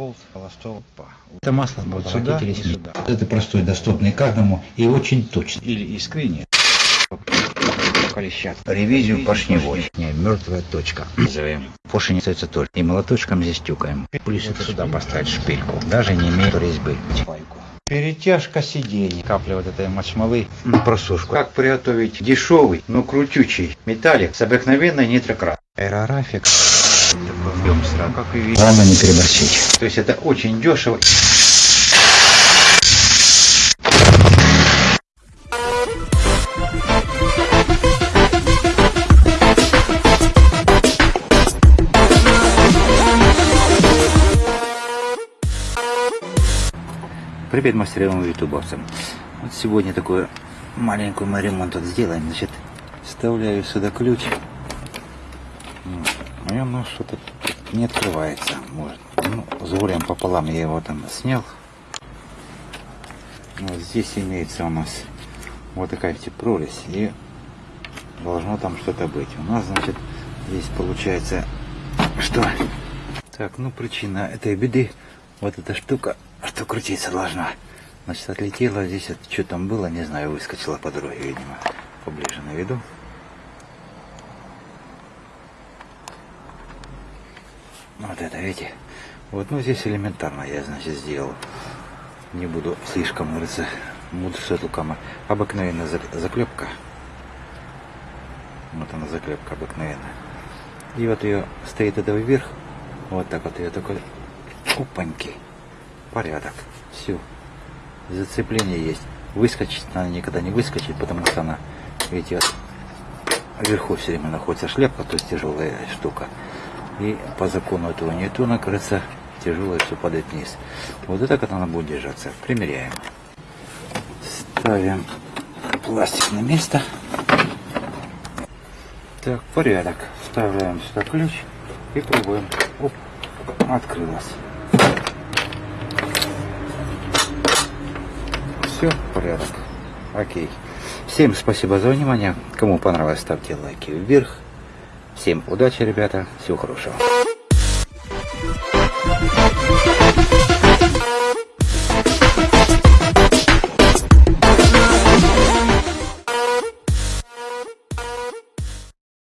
болт, холостой, па. Это масло Вот вот сюда сюда и сюда. Это простой, доступный каждому и очень точный. Или искрение. Колещат. Ревизию поршневой. Не, мертвая точка. Назовем. Поршень остается только. И молоточком здесь тюкаем. Плюс вот сюда поставить шпильку. Даже не имеет резьбы. Пайку. Перетяжка сидений. Капля вот этой мочмовой. На просушку. Как приготовить дешевый, но крутючий металлик с обыкновенной нитрократ. Аэрографик. Такой объем сразу, как и. Главное не переборщить. То есть это очень дешево. Привет мастерам и ютубовцам. Вот сегодня такой маленький мы ремонт тут сделаем. Значит, вставляю сюда ключ. Ну, и оно что-то не открывается. Может. Ну, с горем пополам я его там снял. Вот здесь имеется у нас вот такая вот прорезь. И должно там что-то быть. У нас, значит, здесь получается, что... Так, ну причина этой беды, вот эта штука, что крутиться должна. Значит, отлетела здесь, вот, что там было, не знаю, выскочила по дороге, видимо, поближе наведу. Вот это, видите? Вот, ну здесь элементарно я, значит, сделал. Не буду слишком, говорится, мудрить эту камеру. Обыкновенная зак- заклепка. Вот она заклепка обыкновенная. И вот ее стоит это вверх. Вот так вот ее такой опаньки. Порядок. Все. Зацепление есть. Выскочить она никогда не выскочит, потому что она, видите, вот вверху все время находится шляпка, то есть тяжелая штука. И по закону этого Ньютона, кажется, тяжелое все падает вниз. Вот это как она будет держаться. Примеряем. Ставим пластик на место. Так, порядок. Вставляем сюда ключ и пробуем. Оп, открылась. Все, порядок. Окей. Всем спасибо за внимание. Кому понравилось, ставьте лайки вверх. Всем удачи, ребята. Всего хорошего.